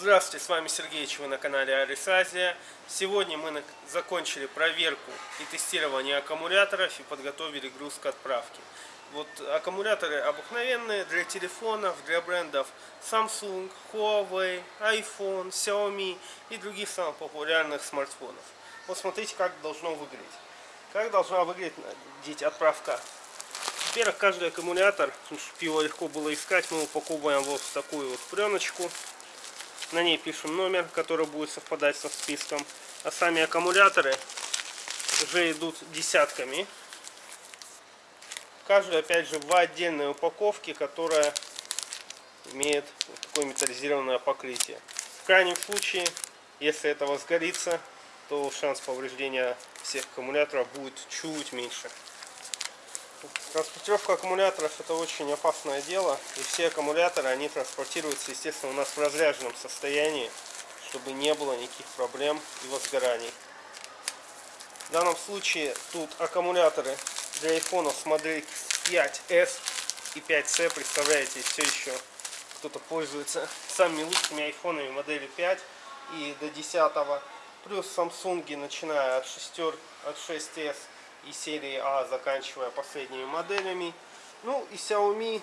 Здравствуйте, с вами Сергеич, вы на канале Арис Азия. Сегодня мы закончили проверку и тестирование аккумуляторов и подготовили груз к отправке. Вот аккумуляторы обыкновенные для телефонов, для брендов Samsung, Huawei, iPhone, Xiaomi и других самых популярных смартфонов. Вот смотрите, как должно выглядеть. Как должна выглядеть отправка. Во-первых, каждый аккумулятор, чтобы его легко было искать, мы упаковываем вот в такую вот пленочку. На ней пишем номер, который будет совпадать со списком. А сами аккумуляторы уже идут десятками. Каждый, опять же, в отдельной упаковке, которая имеет вот такое металлизированное покрытие. В крайнем случае, если это возгорится, то шанс повреждения всех аккумуляторов будет чуть меньше. Транспортировка аккумуляторов это очень опасное дело. И все аккумуляторы, они транспортируются, естественно, у нас в разряженном состоянии, чтобы не было никаких проблем и возгораний. В данном случае тут аккумуляторы для айфонов с модели 5s и 5c, представляете, все еще кто-то пользуется самыми лучшими айфонами модели 5 и до 10 плюс Samsung начиная от 6 от 6s и серии А, заканчивая последними моделями. Ну и Xiaomi,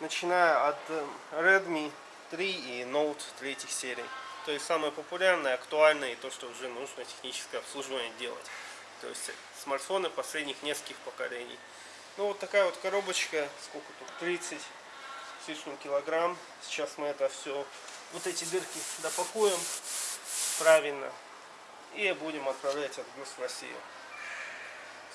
начиная от эм, Redmi 3 и Note 3 серии. То есть самое популярное, актуальное и то, что уже нужно техническое обслуживание делать. То есть смартфоны последних нескольких поколений. Ну вот такая вот коробочка, сколько тут, 30 с лишним килограмм. Сейчас мы это все, вот эти дырки допакуем правильно и будем отправлять отгруз в Россию.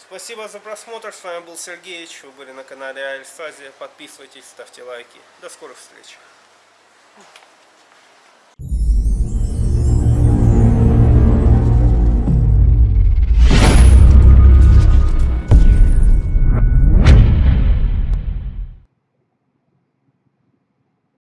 Спасибо за просмотр. С вами был Сергеевич. Вы были на канале Альсазия. Подписывайтесь, ставьте лайки. До скорых встреч.